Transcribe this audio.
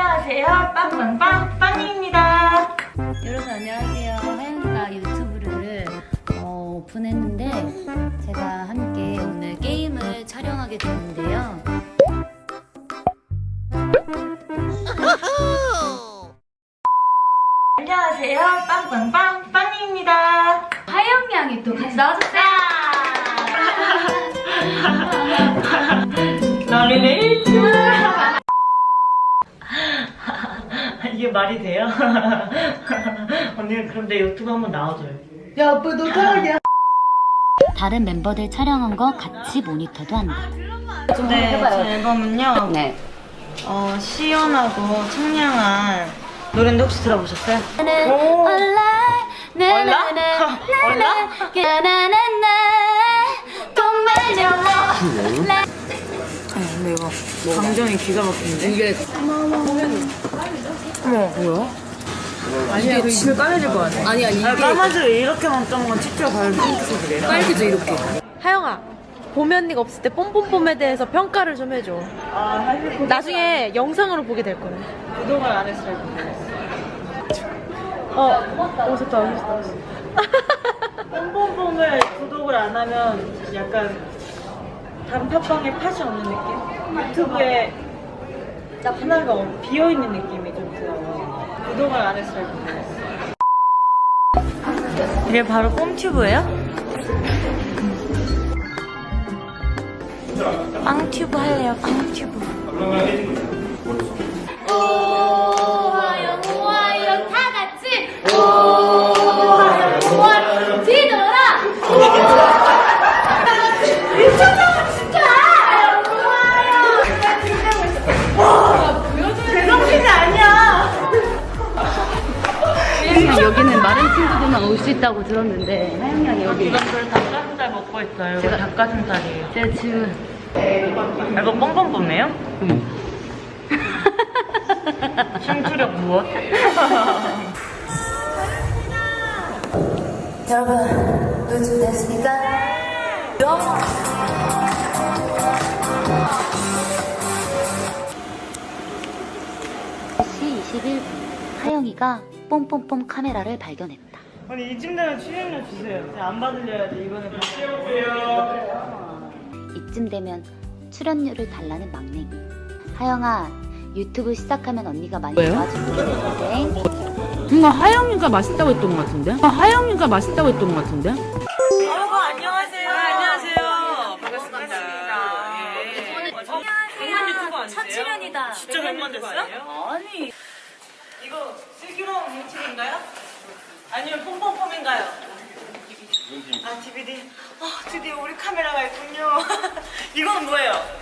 안녕하세요. 빵빵빵 빵입니다. 여러분 안녕하세요. 하영이가 유튜브를 어, 오픈했는데 제가 함께 오늘 게임을 촬영하게 됐는데요. 안녕하세요. 빵빵빵 빵입니다. 하영 양이 또 같이 나와줬어요. 이게 말이 돼요? 언니 그럼 내 유튜브 한번 나와줘요. 야, 아빠 너 사랑이야. 다른 멤버들 촬영한 거 같이 모니터도 한다. 네, 제 앨범은요. 네. 어, 시원하고 청량한 노래인데 혹시 들어보셨어요? 오. 얼라 얼라? 근데 이거 감정이 기가 막히는데? 이게 어머 뭐야? 아니야, 그 입술 까매질 것 같아. 아니야, 이게 아, 까마지고 이렇게만 떠먹으면 치켜 바로 핑크색이래요 빨개져 이렇게. 하영아 봄이 언니가 없을 때 뽐뽐뽐에 대해서 평가를 좀 해줘 아 사실 나중에 영상으로 보게 될 거야 구독을 안 했어요 어, 오 좋다 좋다 뽕뽕뽕을 구독을 안 하면 약간 단팥빵에 팥이 없는 느낌? 유튜브에 딱 하나가 없- 비어있는 느낌이 좀 들어요 구독을 안 했어요 이게 바로 뽕튜브예요? 빵튜브 할래요 빵튜브 여기는 마른 친구들만 올 수 있다고 들었는데. 하영 양이 여기. 이건 저 닭가슴살 먹고 있어요. 이거 닭가슴살이에요. 제가 지금. 이거 뽕뽕뽕이에요? 심투력 무엇? 여러분 요즘 됐습니까? 시 21분 하영이가 뽐뽐뽐 카메라를 발견했다. 아니 이쯤 되면 출연료 주세요 안 받으려야지 이번에 이쯤 되면 출연료를 달라는 막내기. 하영아 유튜브 시작하면 언니가 많이 될 텐데. 뭔가 하영이가 맛있다고 했던 것 같은데? 아, 하영이가 맛있다고 했던 것 같은데? 여러분 안녕하세요 안녕하세요 반갑습니다 백만 유튜버 아니세요? 첫 출연이다. 진짜 백만 됐어요? 아니 이거 슬기로운 유튜브인가요? 아니면 폼폼폼인가요? 아 DVD 아 드디어 우리 카메라가 있군요 이건 뭐예요?